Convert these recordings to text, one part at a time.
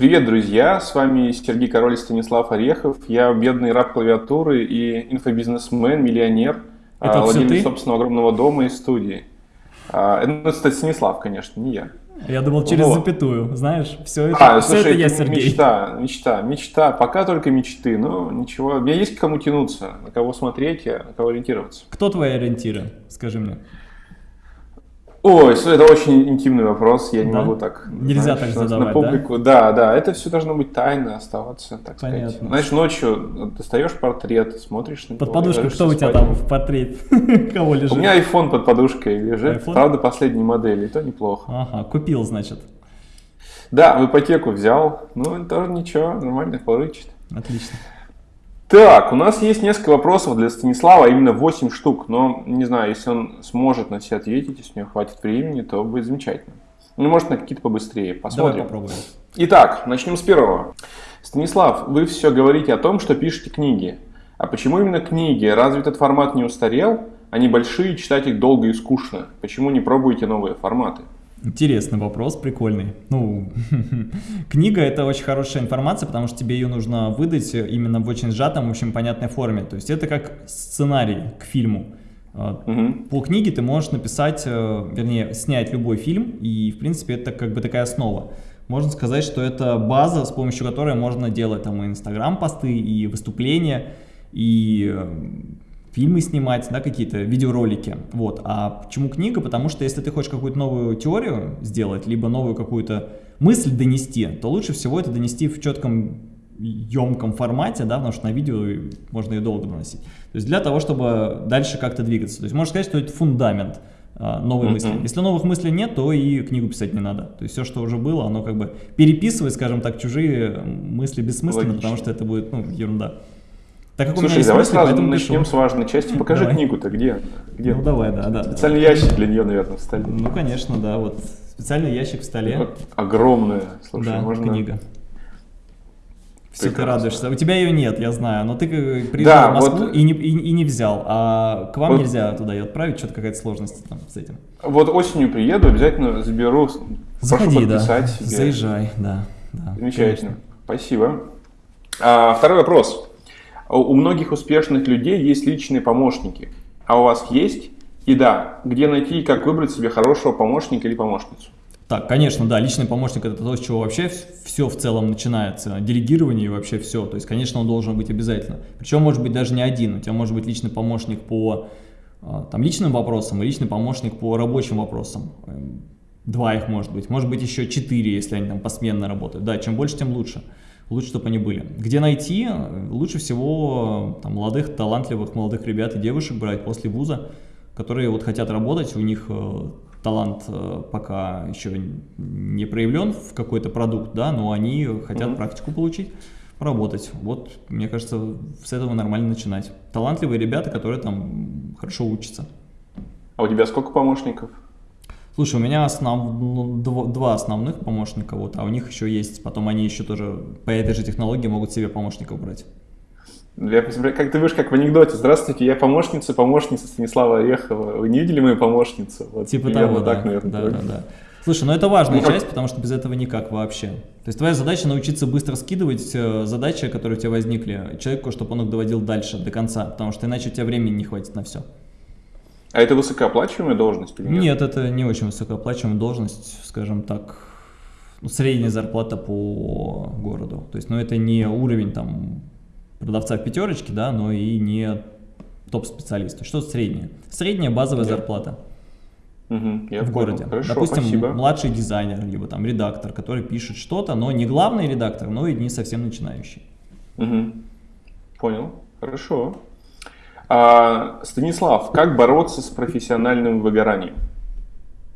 Привет, друзья! С вами Сергей Король и Станислав Орехов. Я бедный раб клавиатуры и инфобизнесмен, миллионер, Это владелец ты? собственного огромного дома и студии. А, Это, ну, кстати, Станислав, конечно, не я. Я думал через Вот. запятую, знаешь, все это, А, все слушай, это я Сергей. мечта, мечта, мечта. Пока только мечты, но ничего. У меня есть к кому тянуться, на кого смотреть, а на кого ориентироваться. Кто твои ориентиры, скажи мне? Ой, это очень интимный вопрос, я не Да? могу так. Нельзя так на- задавать, На публику, да? да, это все должно быть тайно оставаться, так сказать. Понятно. Знаешь, ночью достаешь портрет, смотришь на Под него, подушкой кто у тебя спать. там в портрет? Кого лежит? У меня iPhone под подушкой лежит, iPhone? правда, последней модели, и то неплохо. Ага, купил, значит. Да, в ипотеку взял, ну, тоже ничего, нормально, порычит. Отлично. Так, у нас есть несколько вопросов для Станислава, а именно 8 штук, но не знаю, если он сможет на все ответить, если у него хватит времени, то будет замечательно. Ну, может, на какие-то побыстрее, Давай посмотрим. попробуем. Итак, начнем с первого. Станислав, вы все говорите о том, что пишете книги. А почему именно книги? Разве этот формат не устарел? Они большие, читать их долго и скучно. Почему не пробуете новые форматы? Интересный вопрос, прикольный. Ну, книга это очень хорошая информация, потому что тебе ее нужно выдать именно в очень сжатом, в общем понятной форме. То есть это как сценарий к фильму. Мгм. По книге ты можешь написать, э, вернее, снять любой фильм, и, в принципе, это как бы такая основа. Можно сказать, что это база, с помощью которой можно делать там и инстаграм-посты, и выступления, и э, фильмы снимать, да, какие-то видеоролики. Вот. А почему книга? Потому что если ты хочешь какую-то новую теорию сделать, либо новую какую-то мысль донести, то лучше всего это донести в четком емком формате, да, потому что на видео можно ее долго доносить. То есть для того, чтобы дальше как-то двигаться. То есть можно сказать, что это фундамент а, новой Мгм. мысли. Если новых мыслей нет, то и книгу писать не надо. То есть все, что уже было, оно как бы переписывает, скажем так, чужие мысли бессмысленно, Логично. потому что это будет ну, ерунда. Так как у меня Слушай, давай мысли, сразу начнем пишу. с важной части. Покажи Давай. книгу-то, где? она? Где? Ну давай, да, да. Специальный ящик для нее, наверное, в столе. Ну, конечно, да, вот специальный ящик в столе. Вот Огромная. Слушай, да, можно... книга. Все ты Прекрасно. радуешься. У тебя ее нет, я знаю, но ты приезжал Да, в Москву вот- и, не, и, и не взял, а к вам Вот- нельзя туда ее отправить, что-то какая-то сложность там с этим. Вот осенью приеду, обязательно заберу. Прошу Заходи, да, подписать себе. заезжай, да. да Замечательно. Спасибо. А, второй вопрос. У у многих успешных людей есть личные помощники. А у вас есть? И да, где найти и как выбрать себе хорошего помощника или помощницу? Так, конечно, да, личный помощник это то, с чего вообще все в целом начинается, делегирование и вообще все, то есть, конечно, он должен быть обязательно. Причем может быть даже не один, у тебя может быть личный помощник по а, там, личным вопросам и личный помощник по рабочим вопросам. Эм, Два их может быть, может быть еще четыре, если они там посменно работают. Да, чем больше, тем лучше. Лучше, чтобы они были. Где найти? Лучше всего там, молодых, талантливых молодых ребят и девушек брать после вуза, которые вот хотят работать, у них э, талант э, пока еще не проявлен в какой-то продукт, да, но они хотят Мгм. практику получить, поработать. Вот, мне кажется, с этого нормально начинать. Талантливые ребята, которые там хорошо учатся. А у тебя сколько помощников? Слушай, у меня основ... ну, два основных помощника, вот, а у них еще есть, потом они еще тоже по этой же технологии могут себе помощников брать. Я представляю, как ты будешь как в анекдоте. Здравствуйте, я помощница, помощница Станислава Орехова. Вы не видели мою помощницу? Вот Типа того, да. так, наверное. да, да, да. Слушай, ну это важная Ну, часть, потому что без этого никак вообще. То есть твоя задача научиться быстро скидывать э, задачи, которые у тебя возникли, человеку, чтобы он их доводил дальше, до конца, потому что иначе у тебя времени не хватит на все. А это высокооплачиваемая должность или нет? Нет, это не очень высокооплачиваемая должность, скажем так, ну, средняя зарплата по городу. То есть, ну, это не уровень там продавца в пятерочке, да, но и не топ-специалиста. Что среднее? Средняя базовая Да. зарплата я в понял. городе. Хорошо, Допустим, спасибо. младший дизайнер, либо там редактор, который пишет что-то, но не главный редактор, но и не совсем начинающий. Мгм. Понял. Хорошо. А, Станислав, как бороться с профессиональным выгоранием?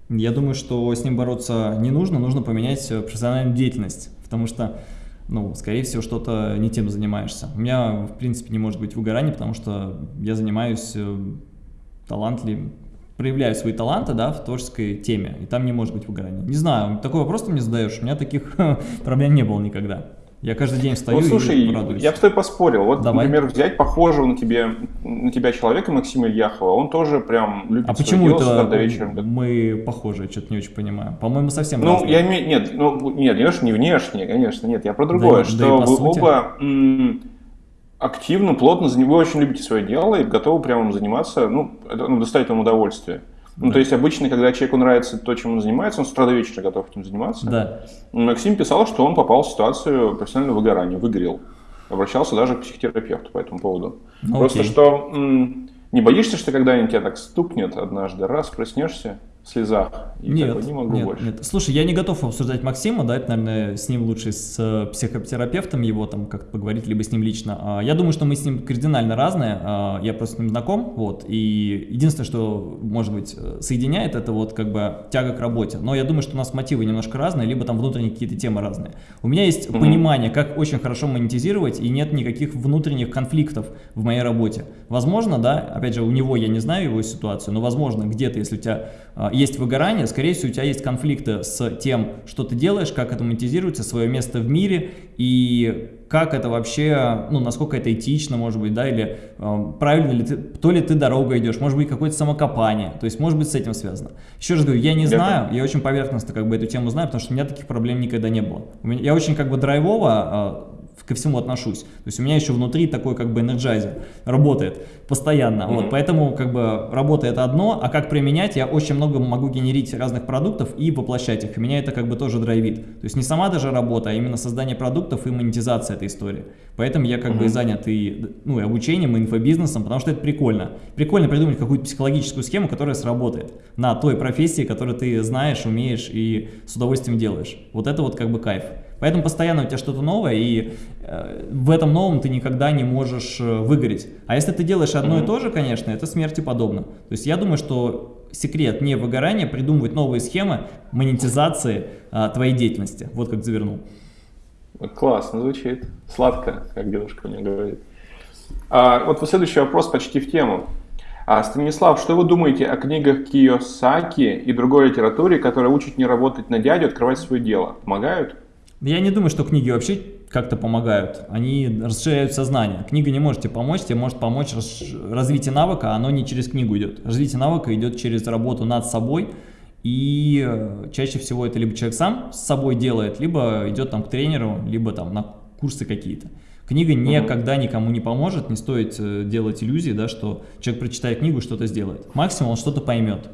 Я думаю, что с ним бороться не нужно, нужно поменять профессиональную деятельность, потому что, ну, скорее всего, что-то не тем занимаешься. У меня, в принципе, не может быть выгорания, потому что я занимаюсь э, талантливым, проявляю свои таланты, да, в творческой теме, и там не может быть выгорания. Не знаю, такой вопрос ты мне задаешь, у меня таких проблем не было никогда. Я каждый день встаю ну, слушай, и радуюсь. я бы с тобой поспорил. Вот, Давай. например, взять похожего на, тебе, на тебя человека Максима Ильяхова, он тоже прям любит А почему дело это до вечера. мы похожи? Что-то не очень понимаю. По-моему, совсем Ну, разные. я имею... Нет, ну, нет, не, не внешне, конечно, нет, я про другое, Да что да вы сути. оба активно, плотно, вы очень любите свое дело и готовы прямо им заниматься, ну, это ну, доставит вам удовольствие. Ну, Да. то есть обычно, когда человеку нравится то, чем он занимается, он с утра до вечера готов этим заниматься. Да. Максим писал, что он попал в ситуацию профессионального выгорания, выгорел. Обращался даже к психотерапевту по этому поводу. Ну, Просто окей. что не боишься, что когда-нибудь тебя так стукнет однажды, раз, проснешься слезах, и Нет, не могу нет, больше. нет. Слушай, я не готов обсуждать Максима, да, это, наверное, с ним лучше с э, психотерапевтом его там как-то поговорить, либо с ним лично. А, Я думаю, что мы с ним кардинально разные, а, я просто с ним знаком, вот, и единственное, что, может быть, э, соединяет, это вот как бы тяга к работе. Но я думаю, что у нас мотивы немножко разные, либо там внутренние какие-то темы разные. У меня есть Мгм. понимание, как очень хорошо монетизировать, и нет никаких внутренних конфликтов в моей работе. Возможно, да, опять же, у него я не знаю его ситуацию, но возможно, где-то, если у тебя а, есть выгорание, скорее всего, у тебя есть конфликты с тем, что ты делаешь, как это монетизируется, свое место в мире и как это вообще, ну, насколько это этично, может быть, да, или э, правильно ли ты, то ли ты дорогой идешь, может быть, какое-то самокопание, то есть, может быть, с этим связано. Еще раз говорю, я не знаю, я очень поверхностно как бы эту тему знаю, потому что у меня таких проблем никогда не было. Я очень как бы драйвово э, ко всему отношусь. То есть у меня еще внутри такой как бы energizer работает постоянно. Вот, Мгм. поэтому как бы работа это одно, а как применять, я очень много могу генерить разных продуктов и воплощать их. И меня это как бы тоже драйвит. То есть не сама даже работа, а именно создание продуктов и монетизация этой истории. Поэтому я как бы и Мгм. занят и, ну, и обучением, и инфобизнесом, потому что это прикольно. Прикольно придумать какую-то психологическую схему, которая сработает на той профессии, которую ты знаешь, умеешь и с удовольствием делаешь. Вот это вот как бы кайф. Поэтому постоянно у тебя что-то новое, и э, в этом новом ты никогда не можешь э, выгореть. А если ты делаешь одно и то же, конечно, это смерти подобно. То есть я думаю, что секрет не выгорания, придумывать новые схемы монетизации а, твоей деятельности. Вот как завернул. Классно звучит. Сладко, как девушка мне говорит. А, вот следующий вопрос почти в тему. А, Станислав, что вы думаете о книгах Кiyosaki и другой литературе, которая учит не работать на дядю, открывать свое дело? Помогают? Я не думаю, что книги вообще как-то помогают. Они расширяют сознание. Книга не может тебе помочь, тебе может помочь развитие навыка, а оно не через книгу идет. Развитие навыка идет через работу над собой, и э, чаще всего это либо человек сам с собой делает, либо идет там к тренеру, либо там на курсы какие-то. Книга никогда никому не поможет, не стоит э, делать иллюзии, да, что человек, прочитая книгу, что-то сделает. Максимум он что-то поймет.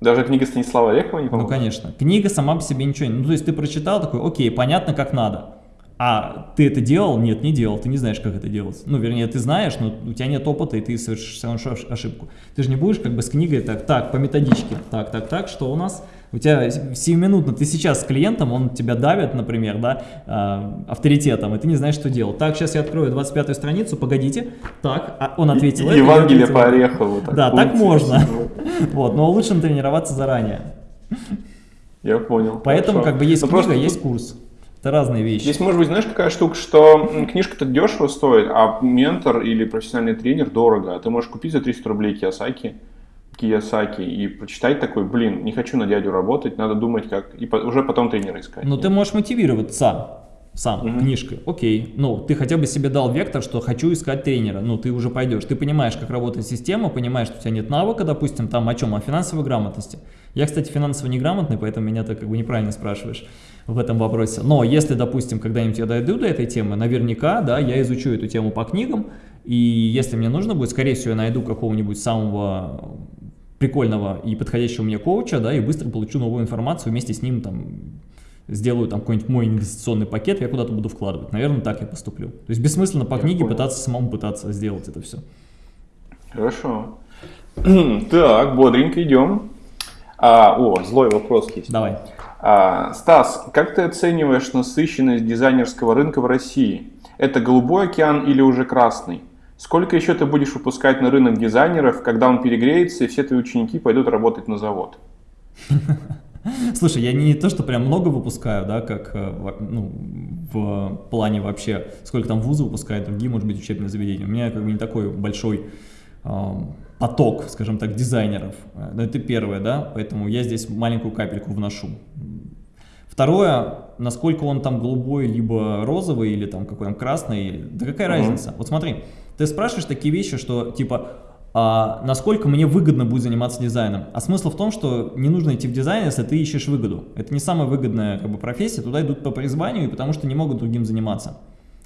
Даже книга Станислава Орехова не Ну, помогает? конечно. Книга сама по себе ничего не... Ну, то есть ты прочитал такой, окей, понятно, как надо. А ты это делал? Нет, не делал. Ты не знаешь, как это делать. Ну, вернее, ты знаешь, но у тебя нет опыта, и ты совершишь ошибку. Ты же не будешь как бы с книгой так, так, по методичке. Так, так, так, что у нас? У тебя сиюминутно, ты сейчас с клиентом, он тебя давит, например, да, э, авторитетом, и ты не знаешь, что делать. Так, сейчас я открою 25-ю страницу, погодите. Так, а он ответил это, я Евангелие ответил по. Орехову. Да, так можно. Вот, но лучше натренироваться заранее. Я понял. Поэтому Хорошо. как бы есть Ну, книга, просто есть курс. Это разные вещи. Здесь может быть, знаешь, какая штука, что книжка-то дешево стоит, а ментор или профессиональный тренер дорого. А ты можешь купить за 300 рублей Кiyosaki, Кiyosaki и прочитать такой, блин, не хочу на дядю работать, надо думать как, и уже потом тренера искать. Но ты можешь мотивироваться сам Мгм. книжкой. Окей. Ну, ты хотя бы себе дал вектор, что хочу искать тренера. Ну, ты уже пойдешь. Ты понимаешь, как работает система, понимаешь, что у тебя нет навыка, допустим, там о чем? О финансовой грамотности. Я, кстати, финансово неграмотный, поэтому меня ты как бы неправильно спрашиваешь в этом вопросе. Но если, допустим, когда-нибудь я дойду до этой темы, наверняка, да, я изучу эту тему по книгам, и если мне нужно будет, скорее всего, я найду какого-нибудь самого прикольного и подходящего мне коуча, да, и быстро получу новую информацию, вместе с ним там сделаю там какой-нибудь мой инвестиционный пакет, я куда-то буду вкладывать. Наверное, так я поступлю. То есть бессмысленно по Я книге понял. пытаться самому пытаться сделать это все. Хорошо. так, бодренько идем. А, о, злой вопрос есть. Давай. А, Стас, как ты оцениваешь насыщенность дизайнерского рынка в России? Это голубой океан или уже красный? Сколько еще ты будешь выпускать на рынок дизайнеров, когда он перегреется и все твои ученики пойдут работать на завод? Слушай, я не то, что прям много выпускаю, да, как э, ну, в плане вообще, сколько там вузы выпускают, другие, может быть, учебные заведения. У меня как бы не такой большой поток, скажем так, дизайнеров. Э, Но это первое, да, поэтому я здесь маленькую капельку вношу. Второе, насколько он там голубой, либо розовый, или там какой он красный, да какая угу. разница? Вот смотри, ты спрашиваешь такие вещи, что типа, а насколько мне выгодно будет заниматься дизайном. А смысл в том, что не нужно идти в дизайн, если ты ищешь выгоду. Это не самая выгодная как бы, профессия, туда идут по призванию потому что не могут другим заниматься.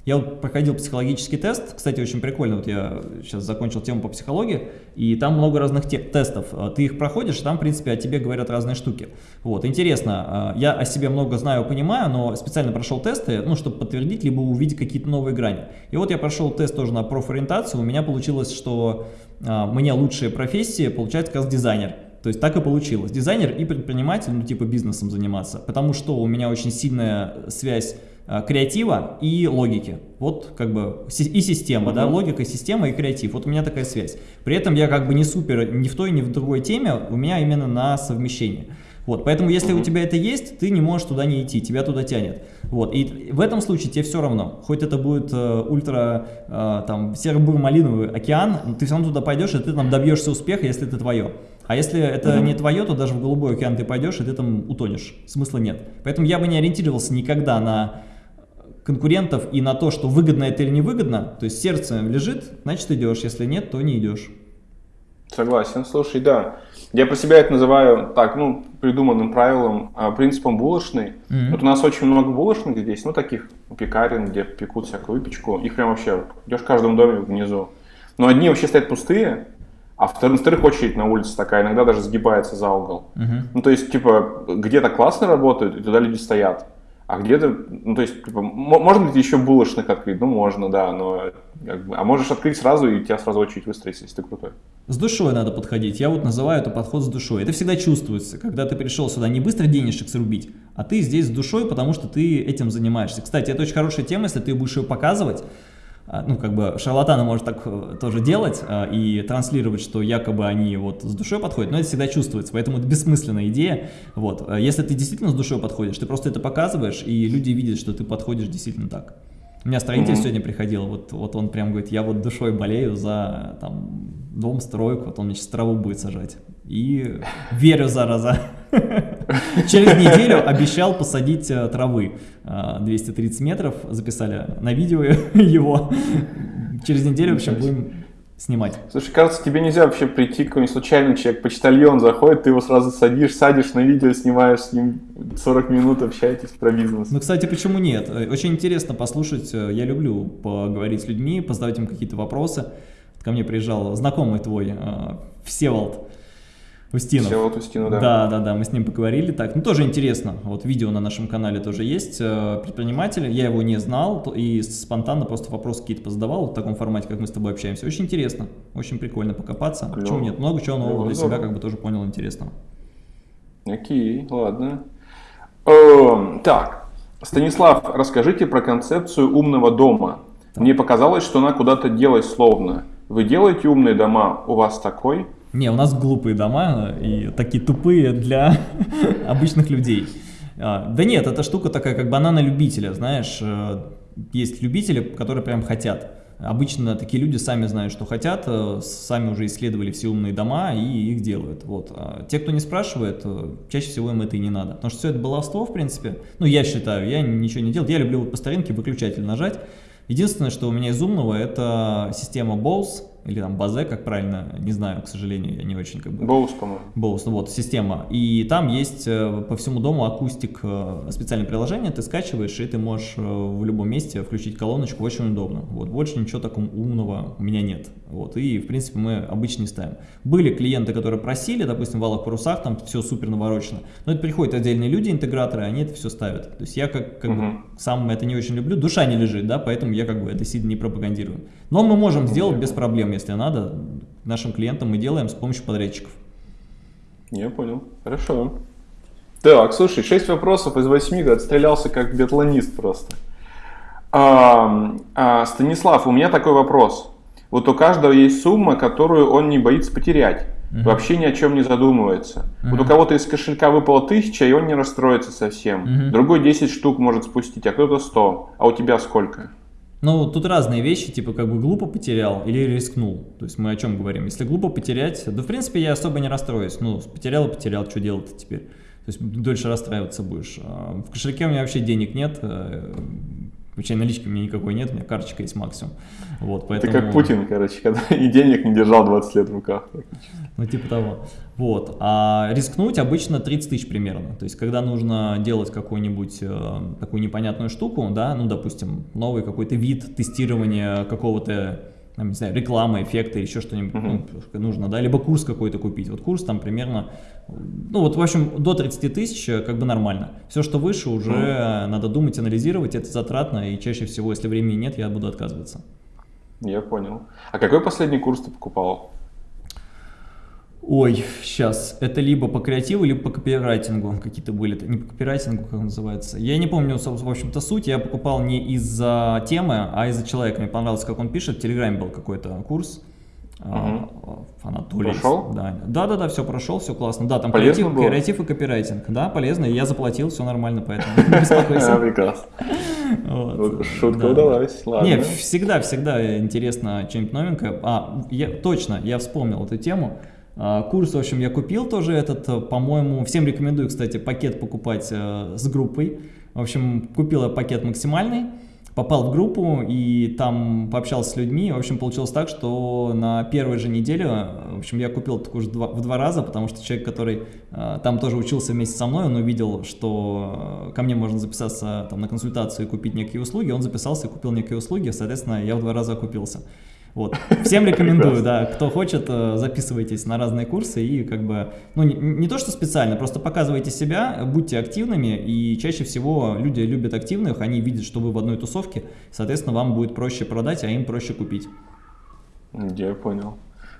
Я вот проходил психологический тест, кстати, очень прикольно, вот я сейчас закончил тему по психологии, и там много разных те тестов, а, ты их проходишь, там, в принципе, о тебе говорят разные штуки. Вот, интересно, а, я о себе много знаю, понимаю, но специально прошел тесты, ну, чтобы подтвердить, либо увидеть какие-то новые грани. И вот я прошел тест тоже на профориентацию, у меня получилось, что а, мне лучшие профессии получается как раз дизайнер. То есть так и получилось. Дизайнер и предприниматель, ну типа бизнесом заниматься. Потому что у меня очень сильная связь креатива и логики. Вот как бы и система, да, логика, система и креатив. Вот у меня такая связь. При этом я как бы не супер ни в той, ни в другой теме, у меня именно на совмещение. Вот, поэтому если у тебя это есть, ты не можешь туда не идти, тебя туда тянет. Вот, и в этом случае тебе все равно, хоть это будет э, ультра, э, там, серо-бур-малиновый океан, ты все равно туда пойдешь, и ты там добьешься успеха, если это твое. А если это mm -hmm. не твое, то даже в голубой океан ты пойдешь, и ты там утонешь. Смысла нет. Поэтому я бы не ориентировался никогда на конкурентов и на то, что выгодно это или невыгодно, то есть сердце лежит, значит идешь, если нет, то не идешь. Согласен, слушай, да. Я про себя это называю так, ну, придуманным правилом, а, принципом булочной. Mm -hmm. Вот у нас очень много булочных здесь, ну, таких пекарен, где пекут всякую выпечку. Их прям вообще, идешь в каждом доме внизу. Но одни вообще стоят пустые, а вторых, вторых очередь на улице такая, иногда даже сгибается за угол. -huh. Ну, то есть, типа, где-то классно работают, и туда люди стоят. А где-то, ну то есть, типа, можно ли еще булочных открыть? Ну можно, да, но как бы, а можешь открыть сразу и тебя сразу очередь выстроится, если ты крутой. С душой надо подходить, я вот называю это подход с душой. Это всегда чувствуется, когда ты пришел сюда не быстро денежек срубить, а ты здесь с душой, потому что ты этим занимаешься. Кстати, это очень хорошая тема, если ты будешь ее показывать, ну, как бы шарлатаны может так э, тоже делать а, и транслировать, что якобы они вот с душой подходят, но это всегда чувствуется, поэтому это бессмысленная идея, вот. А если ты действительно с душой подходишь, ты просто это показываешь, и люди видят, что ты подходишь действительно так. У меня строитель mm -hmm. сегодня приходил, вот, вот он прям говорит, я вот душой болею за там, дом, стройку, вот он мне сейчас траву будет сажать. И верю, зараза. Через неделю обещал посадить э, травы 230 э, метров, записали на видео его. Через неделю, в общем, будем снимать. Слушай, кажется, тебе нельзя вообще прийти, какой-нибудь случайный человек, почтальон заходит, ты его сразу садишь, садишь на видео, снимаешь с ним 40 минут, общаетесь про бизнес. Ну, кстати, почему нет? Очень интересно послушать, э, я люблю поговорить с людьми, позадавать им какие-то вопросы. Ко мне приезжал знакомый твой, Всеволод, Устинов. Всеволод Устинов, да. Да, да, да, мы с ним поговорили так. Ну, тоже интересно. Вот видео на нашем канале тоже есть. Э, предприниматель, я его не знал и спонтанно просто вопросы какие-то позадавал в таком формате, как мы с тобой общаемся. Очень интересно, очень прикольно покопаться. Клево. Почему нет? Много чего нового для себя как бы тоже понял интересного. Окей, ладно. Эм, так, Станислав, расскажите про концепцию умного дома. Так. Мне показалось, что она куда-то делась словно. Вы делаете умные дома? У вас такой? Не, у нас глупые дома и такие тупые для обычных людей. А, да нет, эта штука такая, как банана любителя, знаешь, э, есть любители, которые прям хотят. Обычно такие люди сами знают, что хотят, э, сами уже исследовали все умные дома и их делают. Вот. А те, кто не спрашивает, э, чаще всего им это и не надо. Потому что все это баловство, в принципе. Ну, я считаю, я ничего не делал. Я люблю вот по старинке выключатель нажать. Единственное, что у меня из умного, это система Bose или там Базе, как правильно, не знаю, к сожалению, я не очень как бы... Боус, по-моему. Боус, ну вот, система. И там есть э, по всему дому акустик, э, специальное приложение, ты скачиваешь, и ты можешь э, в любом месте включить колоночку, очень удобно. Вот, больше ничего такого умного у меня нет. Вот, и, в принципе, мы обычно не ставим. Были клиенты, которые просили, допустим, в валах парусах, там все супер наворочено, но это приходят отдельные люди, интеграторы, они это все ставят. То есть я как, как угу. бы сам это не очень люблю, душа не лежит, да, поэтому я как бы это сильно не пропагандирую. Но мы можем сделать без проблем, если надо. Нашим клиентам мы делаем с помощью подрядчиков. Я понял. Хорошо. Так, слушай, 6 вопросов из 8, отстрелялся как биатлонист просто. А, а, Станислав, у меня такой вопрос. Вот у каждого есть сумма, которую он не боится потерять. Угу. Вообще ни о чем не задумывается. Угу. Вот у кого-то из кошелька выпало тысяча, и он не расстроится совсем. Угу. Другой 10 штук может спустить, а кто-то 100. А у тебя сколько? Ну, тут разные вещи, типа как бы глупо потерял или рискнул. То есть мы о чем говорим? Если глупо потерять, да в принципе я особо не расстроюсь. Ну, потерял и потерял, что делать теперь? есть дольше расстраиваться будешь. А в кошельке у меня вообще денег нет, э, Вообще налички у меня никакой нет, у меня карточка есть максимум. Вот, поэтому... Ты как Путин, короче, когда и денег не держал 20 лет в руках. Ну, типа того. Вот. А рискнуть обычно 30 тысяч примерно. То есть, когда нужно делать какую-нибудь э, такую непонятную штуку, да, ну, допустим, новый какой-то вид тестирования какого-то там, не знаю, реклама, эффекты, еще что-нибудь uh-huh. ну, нужно, да, либо курс какой-то купить. Вот курс там примерно, ну вот в общем до 30 тысяч э, как бы нормально. Все, что выше, уже uh-huh. надо думать, анализировать, это затратно, и чаще всего, если времени нет, я буду отказываться. Я понял. А какой последний курс ты покупал? Ой, сейчас. Это либо по креативу, либо по копирайтингу какие-то были. Не по копирайтингу, как он называется. Я не помню, в общем-то, суть. Я покупал не из-за темы, а из-за человека. Мне понравилось, как он пишет. В Телеграме был какой-то курс. Угу. Анатолий. Прошел? Да, да, да, да, все прошел, все классно. Да, там креатив, было? креатив и копирайтинг. Да, полезно. Я заплатил, все нормально, поэтому не беспокойся. Прекрасно. Шутка удалась. Не, всегда, всегда интересно что-нибудь новенькое. А, точно, я вспомнил эту тему. А, курс, в общем, я купил тоже этот, по-моему, всем рекомендую, кстати, пакет покупать э, с группой. В общем, купил я пакет максимальный, попал в группу и там пообщался с людьми. В общем, получилось так, что на первой же неделе, в общем, я купил уже два, в два раза, потому что человек, который э, там тоже учился вместе со мной, он увидел, что ко мне можно записаться там, на консультацию и купить некие услуги, он записался и купил некие услуги, соответственно, я в два раза окупился. Вот. Всем рекомендую, да, кто хочет, э, записывайтесь на разные курсы и как бы, ну не, не то что специально, просто показывайте себя, будьте активными и чаще всего люди любят активных, они видят, что вы в одной тусовке, соответственно вам будет проще продать, а им проще купить. Я понял.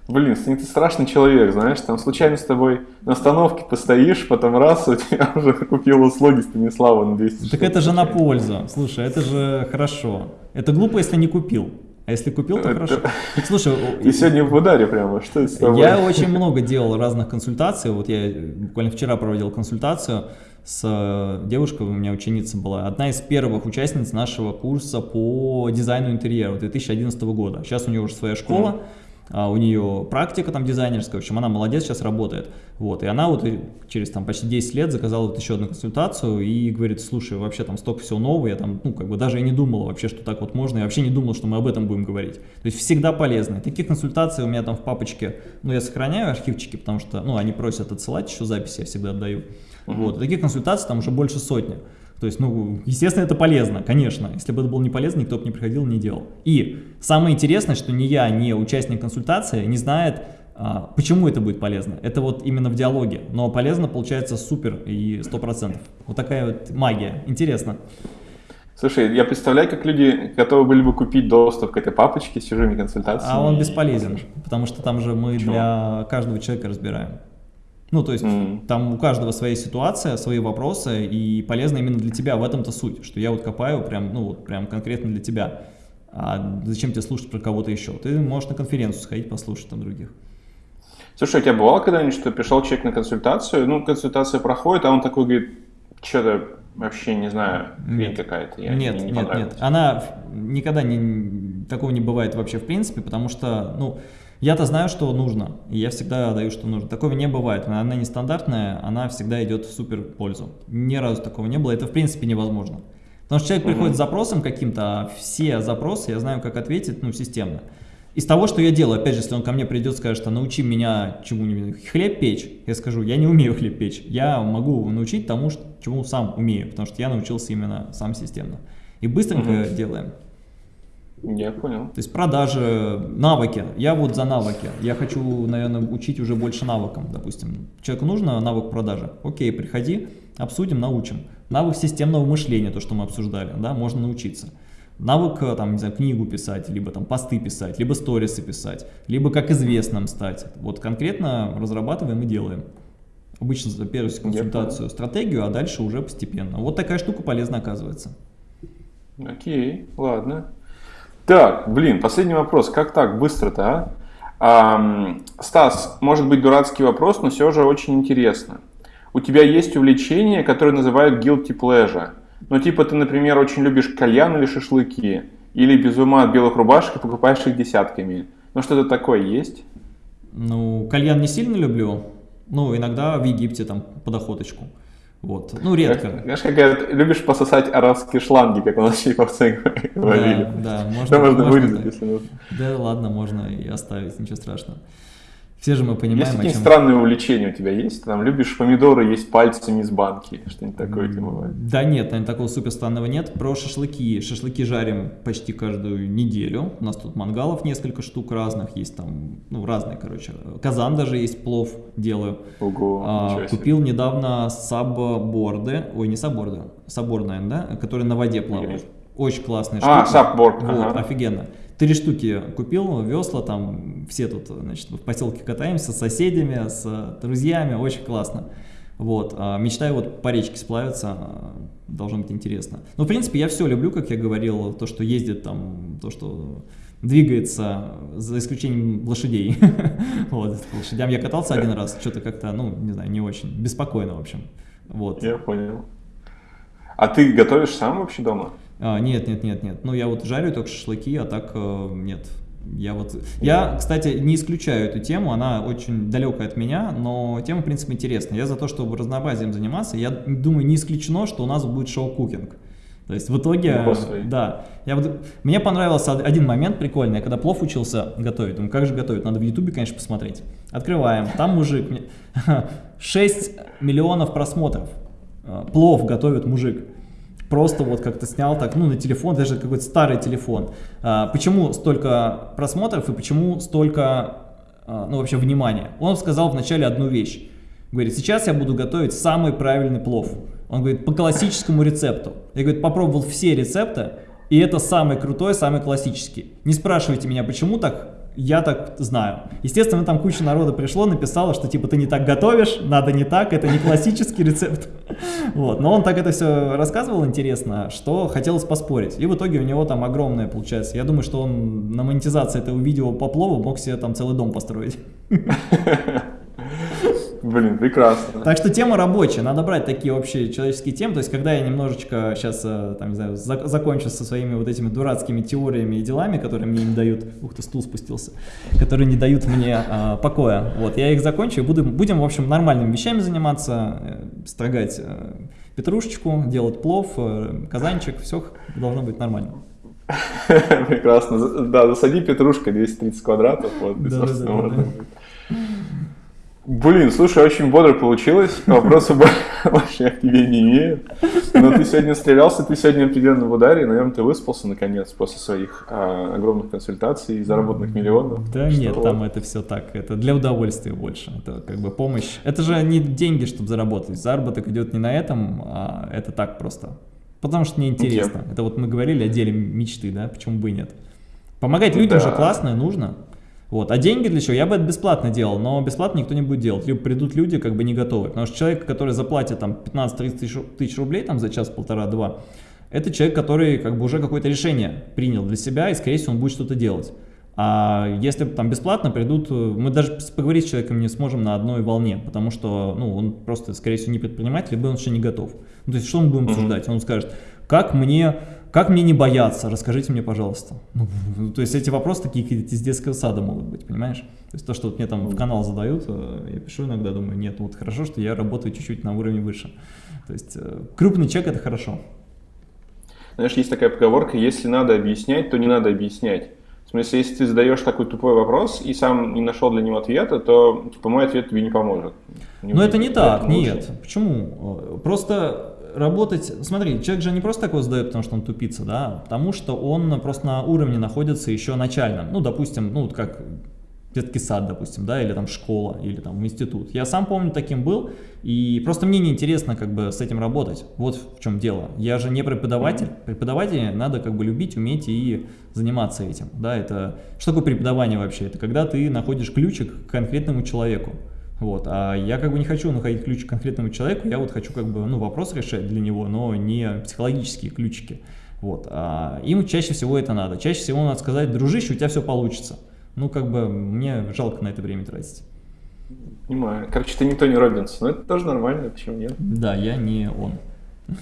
Блин, ты страшный человек, знаешь, там случайно с тобой на остановке постоишь, потом раз, у тебя уже купил услуги Станислава на 200 Так это же на пользу, слушай, это же хорошо. Это глупо, если не купил. А если купил, то хорошо. Слушай, ты сегодня в ударе прямо, что это с тобой? Я очень много делал разных консультаций. Вот я буквально вчера проводил консультацию с э, девушкой, у меня ученица была, одна из первых участниц нашего курса по дизайну интерьера 2011 года. Сейчас у нее уже своя школа. Mm -hmm а у нее практика там дизайнерская, в общем, она молодец, сейчас работает. Вот, и она вот через там почти 10 лет заказала вот еще одну консультацию и говорит, слушай, вообще там столько всего нового, я там, ну, как бы даже и не думала вообще, что так вот можно, я вообще не думала, что мы об этом будем говорить. То есть всегда полезно. Таких консультаций у меня там в папочке, ну, я сохраняю архивчики, потому что, ну, они просят отсылать еще записи, я всегда отдаю. -huh. Вот, таких консультаций там уже больше сотни. То есть, ну, естественно, это полезно, конечно. Если бы это было не полезно, никто бы не приходил, не делал. И самое интересное, что ни я, ни участник консультации не знает, а, почему это будет полезно. Это вот именно в диалоге. Но полезно получается супер и сто процентов. Вот такая вот магия. Интересно. Слушай, я представляю, как люди готовы были бы купить доступ к этой папочке с чужими консультациями. А он бесполезен, потому что там же мы Почему? для каждого человека разбираем. Ну, то есть mm. там у каждого своя ситуация, свои вопросы, и полезно именно для тебя, в этом-то суть, что я вот копаю прям, ну, вот прям конкретно для тебя. А зачем тебе слушать про кого-то еще? Ты можешь на конференцию сходить, послушать там других. Слушай, у тебя бывало когда-нибудь, что пришел человек на консультацию, ну, консультация проходит, а он такой говорит, что-то вообще не знаю, хрень какая-то. Нет, не, не нет, нет. Она никогда не, такого не бывает вообще в принципе, потому что, ну, я-то знаю, что нужно, и я всегда даю, что нужно. Такого не бывает, она нестандартная, она всегда идет в супер пользу. Ни разу такого не было, это в принципе невозможно. Потому что человек приходит с запросом каким-то, а все запросы я знаю, как ответить, ну, системно. Из того, что я делаю, опять же, если он ко мне придет, скажет, что научи меня чему-нибудь, хлеб печь, я скажу, я не умею хлеб печь, я могу научить тому, чему сам умею, потому что я научился именно сам системно. И быстренько угу. делаем. Я понял. То есть продажи, навыки. Я вот за навыки. Я хочу, наверное, учить уже больше навыкам, допустим. Человеку нужно навык продажи. Окей, приходи, обсудим, научим. Навык системного мышления, то, что мы обсуждали, да, можно научиться. Навык, э, там, не знаю, книгу писать, либо там посты писать, либо сторисы писать, либо как известным стать. Вот конкретно разрабатываем и делаем. Обычно за первую консультацию стратегию, а дальше уже постепенно. Вот такая штука полезна оказывается. Окей, ладно. Так, блин, последний вопрос. Как так, быстро-то, а? а? Стас, может быть дурацкий вопрос, но все же очень интересно. У тебя есть увлечение, которое называют guilty pleasure. Ну, типа ты, например, очень любишь кальян или шашлыки, или без ума от белых рубашек и покупаешь их десятками. Ну, что-то такое есть? Ну, кальян не сильно люблю. Ну, иногда в Египте там под охоточку. Вот. Ну, редко. Знаешь, как говорят, любишь пососать арабские шланги, как у нас чайповцы говорили. Да, да, можно. Да, можно вырезать, если нужно. Да, ладно, можно и оставить, ничего страшного. Все же мы понимаем, Есть какие-нибудь странные увлечения у тебя есть? Там любишь помидоры есть пальцами из банки, что-нибудь такое типа бывает? Да нет, наверное, такого супер странного нет. Про шашлыки. Шашлыки жарим почти каждую неделю. У нас тут мангалов несколько штук разных, есть там, ну, разные, короче. Казан даже есть, плов делаю. Ого, а, Купил недавно сабборды, ой, не сабборды, сабборд, наверное, да, которые на воде плавают. Очень классные штуки. А, сабборд. Вот, ага. офигенно. Три штуки купил, весла, там все тут, значит, в поселке катаемся с соседями, с друзьями, очень классно. Вот, а, мечтаю вот по речке сплавиться, а, должно быть интересно. Ну, в принципе, я все люблю, как я говорил, то, что ездит там, то, что двигается, за исключением лошадей. вот, лошадям я катался один раз, что-то как-то, ну, не знаю, не очень, беспокойно, в общем. Вот. Я понял. А ты готовишь сам вообще дома? А, нет, нет, нет, нет. Ну, я вот жарю только шашлыки, а так э, нет. Я вот, я, кстати, не исключаю эту тему, она очень далекая от меня, но тема, в принципе, интересная. Я за то, чтобы разнообразием заниматься. Я думаю, не исключено, что у нас будет шоу-кукинг. То есть в итоге, да, я вот, мне понравился один момент прикольный, когда плов учился готовить, думаю, как же готовить, надо в ютубе, конечно, посмотреть. Открываем, там мужик, 6 миллионов просмотров, э, плов готовит мужик просто вот как-то снял так, ну, на телефон, даже какой-то старый телефон. А, почему столько просмотров и почему столько, а, ну, вообще внимания? Он сказал вначале одну вещь. Говорит, сейчас я буду готовить самый правильный плов. Он говорит, по классическому рецепту. Я, говорит, попробовал все рецепты, и это самый крутой, самый классический. Не спрашивайте меня, почему так, я так знаю. Естественно, там куча народа пришло, написала, что типа ты не так готовишь, надо не так, это не классический рецепт. Вот. Но он так это все рассказывал интересно, что хотелось поспорить. И в итоге у него там огромное получается. Я думаю, что он на монетизации этого видео по плову мог себе там целый дом построить. Блин, прекрасно. Так что тема рабочая, надо брать такие общие человеческие темы, то есть когда я немножечко сейчас, э, там, не знаю, зак закончу со своими вот этими дурацкими теориями и делами, которые мне не дают, ух ты, стул спустился, которые не дают мне а, покоя, вот, я их закончу и буду, будем, в общем, нормальными вещами заниматься, э, строгать петрушечку, делать плов, казанчик, все должно быть нормально. Прекрасно. Да, засади петрушка 230 квадратов, вот, да, да, да, да. Блин, слушай, очень бодро получилось. Вопросов я к тебе не имею. Но ты сегодня стрелялся, ты сегодня определенно в ударе. Наверное, ты выспался наконец после своих а, огромных консультаций и заработанных миллионов. Да что нет, там это все так. Это для удовольствия больше. Это как бы помощь. Это же не деньги, чтобы заработать. Заработок идет не на этом, а это так просто. Потому что мне интересно. Okay. Это вот мы говорили о деле мечты, да? Почему бы и нет? Помогать людям да. же классно и нужно. Вот. А деньги для чего? Я бы это бесплатно делал, но бесплатно никто не будет делать. Либо придут люди как бы не готовы. Потому что человек, который заплатит там 15-30 тысяч, тысяч рублей там, за час, полтора, два, это человек, который как бы уже какое-то решение принял для себя, и, скорее всего, он будет что-то делать. А если там бесплатно придут, мы даже поговорить с человеком не сможем на одной волне, потому что ну, он просто, скорее всего, не предприниматель, либо он еще не готов. Ну, то есть, что мы будем обсуждать? Он скажет, как мне как мне не бояться? Расскажите мне, пожалуйста. Ну, то есть эти вопросы такие из детского сада могут быть, понимаешь? То есть то, что вот мне там в канал задают, э, я пишу иногда, думаю, нет, вот хорошо, что я работаю чуть-чуть на уровне выше. То есть э, крупный чек это хорошо. Знаешь, есть такая поговорка, если надо объяснять, то не надо объяснять. В смысле, если ты задаешь такой тупой вопрос и сам не нашел для него ответа, то типа, мой ответ тебе не поможет. Не Но это не так, нет. Почему? Просто работать, смотри, человек же не просто такое задает, потому что он тупица, да, потому что он просто на уровне находится еще начальном, ну, допустим, ну, вот как детский сад, допустим, да, или там школа, или там институт. Я сам помню, таким был, и просто мне неинтересно как бы с этим работать. Вот в чем дело. Я же не преподаватель. Преподавателя надо как бы любить, уметь и заниматься этим, да, это... Что такое преподавание вообще? Это когда ты находишь ключик к конкретному человеку. Вот, а я как бы не хочу находить ключ к конкретному человеку, я вот хочу как бы, ну, вопрос решать для него, но не психологические ключики. Вот, а им чаще всего это надо. Чаще всего надо сказать, дружище, у тебя все получится. Ну, как бы, мне жалко на это время тратить. Понимаю. Короче, ты не Тони Робинс, но это тоже нормально, почему нет? Да, я не он.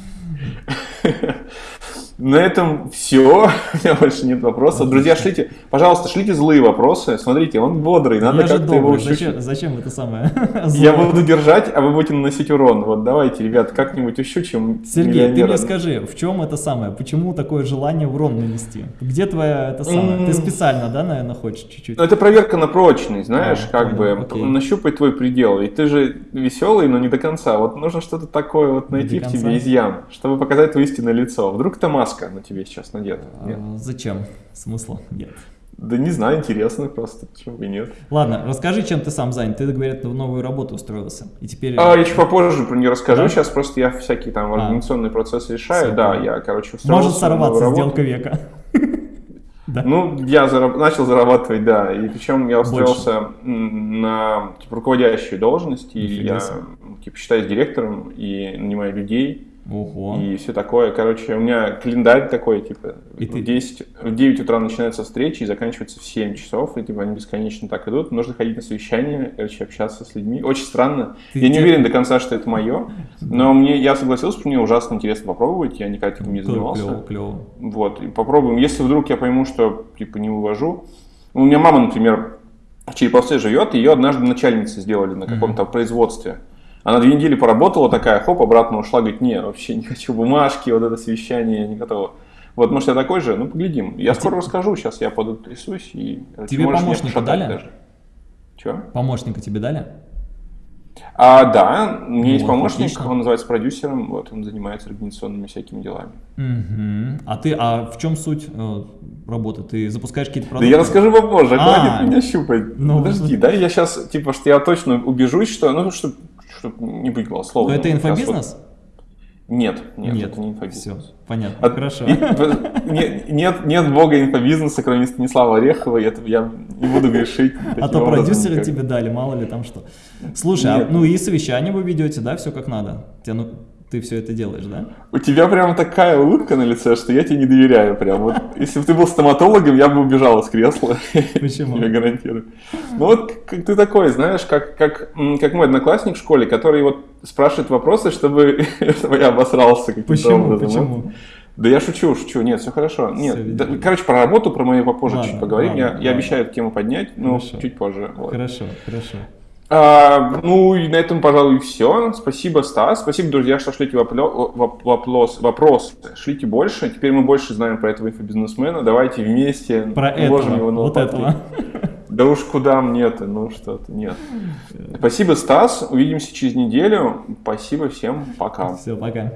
На этом все. У меня больше нет вопросов. Друзья, шлите, пожалуйста, шлите злые вопросы. Смотрите, он бодрый, надо как-то его ущучить. зачем, зачем это самое? Я буду держать, а вы будете наносить урон. Вот давайте, ребят, как-нибудь ущучим Сергей, ты мне скажи, в чем это самое? Почему такое желание урон нанести? Где твоя это самое? Ты специально, да, наверное, хочешь чуть-чуть? Ну, это проверка на прочность, знаешь, А, как бы нащупать твой предел. Ведь ты же веселый, но не до конца. Вот нужно что-то такое вот найти в тебе изъян, чтобы показать твое истинное лицо. Вдруг это маска на тебе сейчас надета? Нет. А, Зачем? Смысла нет. Да не знаю, интересно просто, почему бы нет. Ладно, расскажи, чем ты сам занят. Ты, говорят, в новую работу устроился. И теперь... А, я чуть попозже про нее расскажу. Да? Сейчас просто я всякие там А. организационные процессы решаю. Всё, да, я, короче, устроился Может сорваться сделка века. Да. Ну, я зараб- начал зарабатывать, да. И причем я устроился м, на типа, руководящую должность. И я типа, считаюсь директором и нанимаю людей. Ого. И все такое. Короче, у меня календарь такой, типа, И в, ты- 10, в 9 утра начинаются встречи и заканчиваются в 7 часов. И типа они бесконечно так идут. Нужно ходить на совещания, короче, общаться с людьми. Очень странно. Ты я не уверен до конца, что это мое. Но мне, я согласился, что мне ужасно интересно попробовать. Я никогда таким не занимался. Клево, клево. Вот, и попробуем. Если вдруг я пойму, что типа не увожу. У меня мама, например, в Череповце живет, ее однажды начальницей сделали на каком-то производстве. Она две недели поработала такая, хоп, обратно ушла, говорит, не, вообще не хочу бумажки, вот это совещание, не готова. Вот, может, я такой же? Ну, поглядим. Я скоро расскажу, сейчас я подотрясусь и... Тебе помощника дали? даже. Чего? Помощника тебе дали? А, да, у меня есть Вот, помощник, отлично. он называется продюсером, вот, он занимается организационными всякими делами. Мгм. А ты, а в чем суть э, работы? Ты запускаешь какие-то Да продукты? я расскажу попозже, А. хватит меня щупать. Ну. Подожди, да, я сейчас, типа, что я точно убежусь, что, ну, что, чтоб не быть голословным. Но это инфобизнес? вот- Нет, нет, это не инфобизнес. Все, понятно, А- хорошо. и- в- не- нет, нет бога инфобизнеса, кроме Станислава Орехова, это я не буду грешить. А то продюсеры никак. тебе дали, мало ли там что. Слушай, а, Нет. ну и совещание вы ведете, да, все как надо? Тебе, ну, ты все это делаешь, да? У тебя прям такая улыбка на лице, что я тебе не доверяю прям. Вот, если бы ты был стоматологом, я бы убежал из кресла. Почему? Я гарантирую. Ну вот ты такой, знаешь, как, как, как мой одноклассник в школе, который вот спрашивает вопросы, чтобы, чтобы я обосрался каким-то Почему? образом. Почему? Да я шучу, шучу, нет, все хорошо. Нет, Всё, да, короче, про работу, про мою попозже Ладно, чуть поговорим. я, ладно, я ладно. обещаю эту тему поднять, но Хорошо. чуть позже. вот. Хорошо, хорошо. А, ну и на этом, пожалуй, все. Спасибо, Стас. Спасибо, друзья, что шлите воплё- воп- вопрос, вопросы. Шлите больше. Теперь мы больше знаем про этого инфобизнесмена. Давайте вместе Про уложим этого, его на вот лопатки. этого. Да уж куда мне-то, ну что-то, нет. Спасибо, Стас. Увидимся через неделю. Спасибо всем. Пока. Все, пока.